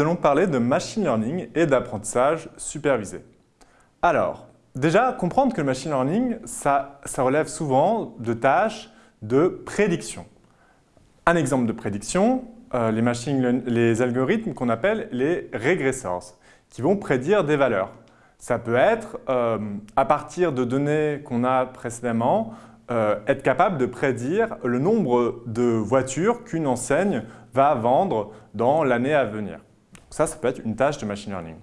allons parler de machine learning et d'apprentissage supervisé. Alors, déjà, comprendre que le machine learning, ça, relève souvent de tâches de prédiction. Un exemple de prédiction, euh, les, algorithmes qu'on appelle les regressors, qui vont prédire des valeurs. Ça peut être, euh, à partir de données qu'on a précédemment, euh, être capable de prédire le nombre de voitures qu'une enseigne va vendre dans l'année à venir. Ça, ça peut être une tâche de machine learning.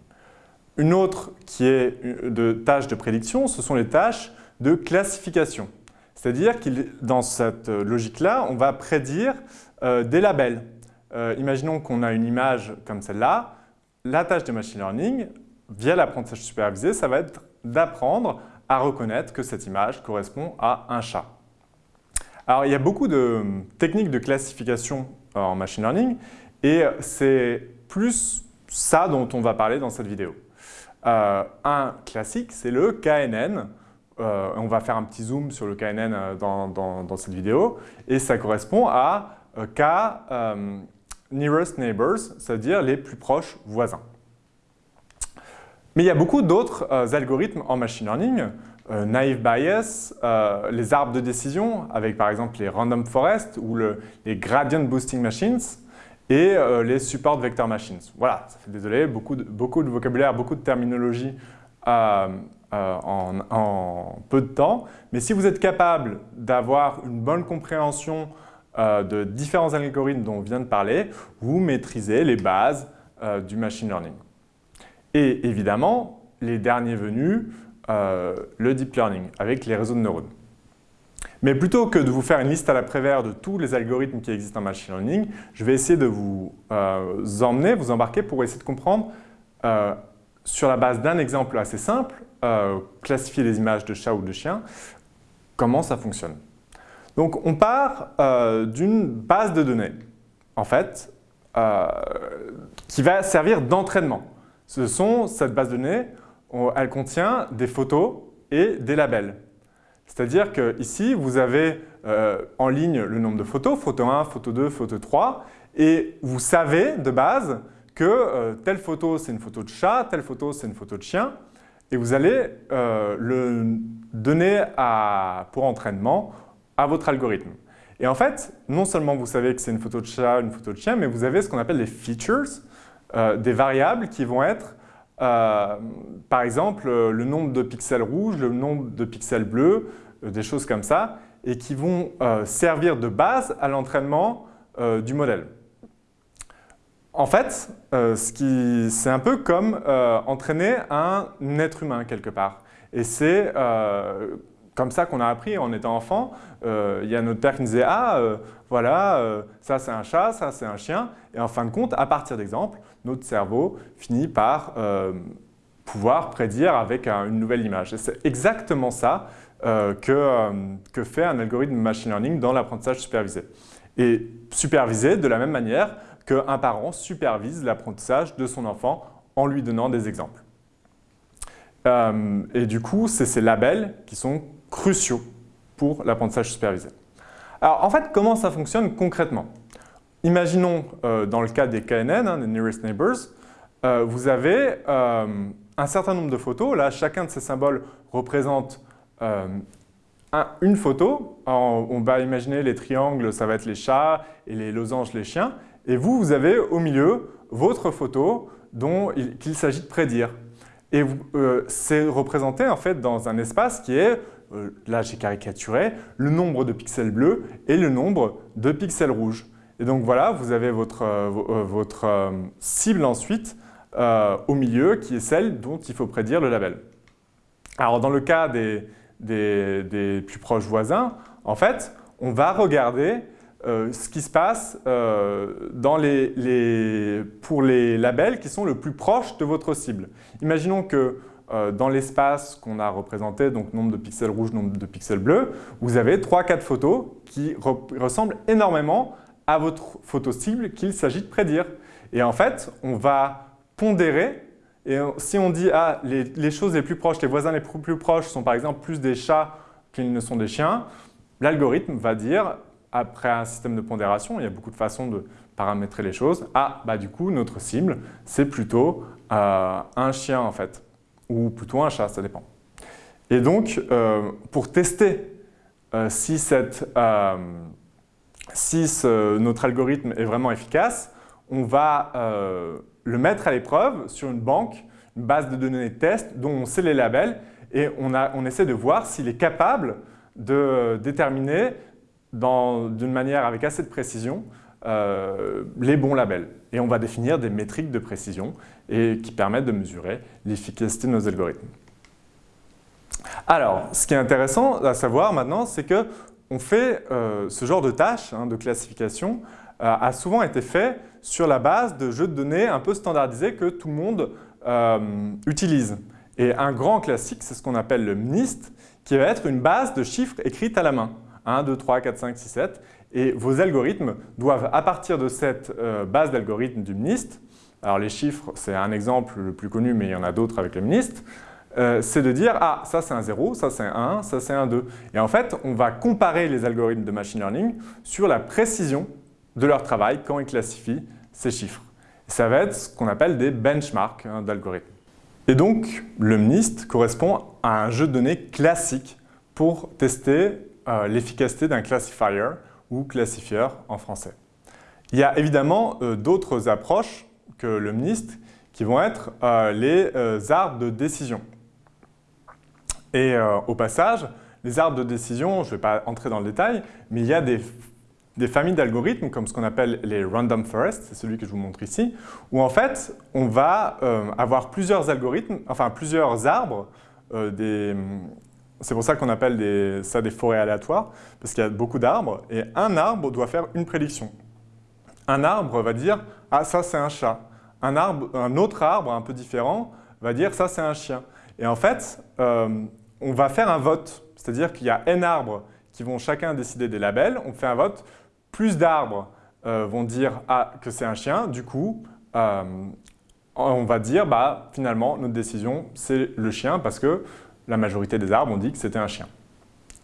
Une autre qui est de tâche de prédiction, ce sont les tâches de classification. C'est-à-dire que dans cette logique-là, on va prédire euh, des labels. imaginons qu'on a une image comme celle-là. La tâche de machine learning via l'apprentissage supervisé, ça va être d'apprendre à reconnaître que cette image correspond à un chat. Alors, il y a beaucoup de techniques de classification euh, en machine learning et c'est plus ça dont on va parler dans cette vidéo. Euh, un classique, c'est le KNN. Euh, on va faire un petit zoom sur le KNN dans, dans cette vidéo et ça correspond à K nearest neighbors, c'est-à-dire les plus proches voisins. Mais il y a beaucoup d'autres euh, algorithmes en machine learning, euh, naive bias, euh, les arbres de décision avec par exemple les random forest ou les gradient boosting machines et les support vector machines. Voilà, ça fait désolé, beaucoup de, vocabulaire, beaucoup de terminologie en, en, peu de temps. Mais si vous êtes capable d'avoir une bonne compréhension de différents algorithmes dont on vient de parler, vous maîtrisez les bases du machine learning. Et évidemment, les derniers venus, euh, le deep learning avec les réseaux de neurones. Mais plutôt que de vous faire une liste à la prévère de tous les algorithmes qui existent en machine learning, je vais essayer de vous euh, emmener, vous embarquer pour essayer de comprendre euh, sur la base d'un exemple assez simple, classifier les images de chats ou de chiens, comment ça fonctionne. Donc on part d'une base de données, en fait, qui va servir d'entraînement. Ce sont, cette base de données, elle contient des photos et des labels. C'est-à-dire qu'ici, vous avez euh, en ligne le nombre de photos, photo 1, photo 2, photo 3, et vous savez de base que euh, telle photo, c'est une photo de chat, telle photo, c'est une photo de chien, et vous allez euh, le donner pour entraînement à votre algorithme. Et en fait, non seulement vous savez que c'est une photo de chat, une photo de chien, mais vous avez ce qu'on appelle les features, des variables qui vont être, euh, par exemple, le nombre de pixels rouges, le nombre de pixels bleus, euh, des choses comme ça, et qui vont servir de base à l'entraînement du modèle. En fait, c'est un peu comme entraîner un être humain quelque part. Et c'est comme ça qu'on a appris en étant enfant. Euh, il y a notre père qui nous disait « Ah, euh, voilà, euh, ça c'est un chat, ça c'est un chien ». Et en fin de compte, à partir d'exemples, notre cerveau finit par pouvoir prédire avec une nouvelle image. Et c'est exactement ça que, que fait un algorithme machine learning dans l'apprentissage supervisé. Et supervisé de la même manière qu'un parent supervise l'apprentissage de son enfant en lui donnant des exemples. et du coup, c'est ces labels qui sont cruciaux pour l'apprentissage supervisé. Alors en fait, comment ça fonctionne concrètement? Imaginons euh, dans le cas des KNN, hein, des Nearest Neighbors, euh, vous avez euh, un certain nombre de photos. Là, chacun de ces symboles représente une photo. on va imaginer les triangles, ça va être les chats, et les losanges, les chiens. Et vous, vous avez au milieu votre photo dont qu'il s'agit de prédire. Et c'est représenté en fait dans un espace qui est euh, là j'ai caricaturé, le nombre de pixels bleus et le nombre de pixels rouges. Et donc voilà, vous avez votre, euh, euh, cible ensuite au milieu qui est celle dont il faut prédire le label. Alors dans le cas des, plus proches voisins, en fait, on va regarder ce qui se passe pour les labels qui sont le plus proches de votre cible. Imaginons que dans l'espace qu'on a représenté, donc nombre de pixels rouges, nombre de pixels bleus, vous avez 3-4 photos qui ressemblent énormément à votre photo cible qu'il s'agit de prédire. Et en fait, on va pondérer, et si on dit ah, les, choses les plus proches, les voisins les plus, plus proches sont par exemple plus des chats qu'ils ne sont des chiens, l'algorithme va dire, après un système de pondération, il y a beaucoup de façons de paramétrer les choses. Ah, bah du coup, notre cible, c'est plutôt euh, un chien en fait, ou plutôt un chat, ça dépend. Et donc, euh, pour tester euh, si, si notre algorithme est vraiment efficace, on va le mettre à l'épreuve sur une banque, une base de données de test dont on sait les labels et on essaie de voir s'il est capable de déterminer d'une manière avec assez de précision euh, les bons labels. Et on va définir des métriques de précision qui permettent de mesurer l'efficacité de nos algorithmes. Alors, ce qui est intéressant à savoir maintenant, c'est que fait euh, ce genre de tâche hein, de classification euh, a souvent été fait sur la base de jeux de données un peu standardisés que tout le monde utilise. Et un grand classique, c'est ce qu'on appelle le MNIST, qui va être une base de chiffres écrites à la main. 1, 2, 3, 4, 5, 6, 7. Et vos algorithmes doivent, à partir de cette euh, base d'algorithmes du MNIST, alors les chiffres, c'est un exemple le plus connu, mais il y en a d'autres avec le MNIST, euh, c'est de dire « Ah, ça c'est un 0, ça c'est un 1, ça c'est un 2 ». Et en fait, on va comparer les algorithmes de machine learning sur la précision de leur travail quand ils classifient ces chiffres. ça va être ce qu'on appelle des benchmarks hein, d'algorithmes. Et donc, le MNIST correspond à un jeu de données classique pour tester euh, l'efficacité d'un classifier ou classifieur en français. Il y a évidemment euh, d'autres approches que le MNIST qui vont être euh, les arbres de décision. Et au passage, les arbres de décision, je ne vais pas entrer dans le détail, mais il y a des, des familles d'algorithmes comme ce qu'on appelle les random forests, c'est celui que je vous montre ici, où en fait on va avoir plusieurs algorithmes, enfin plusieurs arbres, des, c'est pour ça qu'on appelle ça des forêts aléatoires, parce qu'il y a beaucoup d'arbres, et un arbre doit faire une prédiction. Un arbre va dire « Ah, ça c'est un chat ». Un, arbre, un autre arbre, un peu différent, va dire « Ça c'est un chien ». Et en fait, euh, on va faire un vote, c'est-à-dire qu'il y a N arbres qui vont chacun décider des labels, on fait un vote, plus d'arbres euh, vont dire ah, que c'est un chien, du coup, euh, on va dire bah, finalement notre décision c'est le chien parce que la majorité des arbres ont dit que c'était un chien.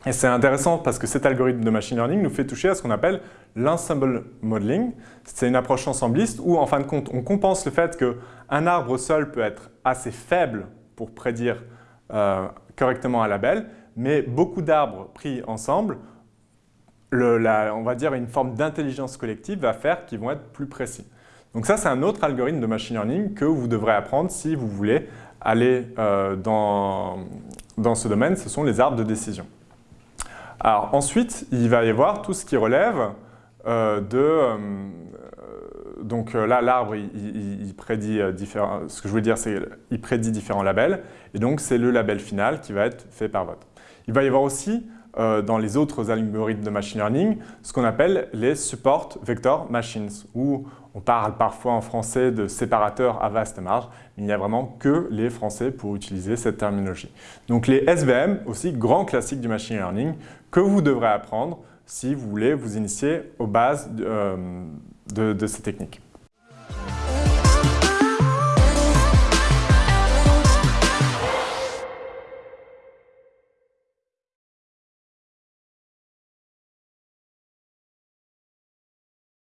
Et c'est intéressant parce que cet algorithme de machine learning nous fait toucher à ce qu'on appelle l'ensemble modeling. C'est une approche ensembliste où, en fin de compte, on compense le fait qu'un arbre seul peut être assez faible pour prédire euh, correctement un label, mais beaucoup d'arbres pris ensemble, on va dire une forme d'intelligence collective va faire qu'ils vont être plus précis. Donc ça, c'est un autre algorithme de machine learning que vous devrez apprendre si vous voulez aller euh, dans, ce domaine, ce sont les arbres de décision. Ensuite, il va y avoir tout ce qui relève euh, de... Euh, donc là, l'arbre, il, prédit différents... Prédit différents labels. Et donc, c'est le label final qui va être fait par vote. Il va y avoir aussi dans les autres algorithmes de machine learning, ce qu'on appelle les support vector machines, où on parle parfois en français de séparateurs à vaste marge, mais il n'y a vraiment que les Français pour utiliser cette terminologie. Donc les SVM, aussi grand classique du machine learning, que vous devrez apprendre si vous voulez vous initier aux bases de, euh, de ces techniques.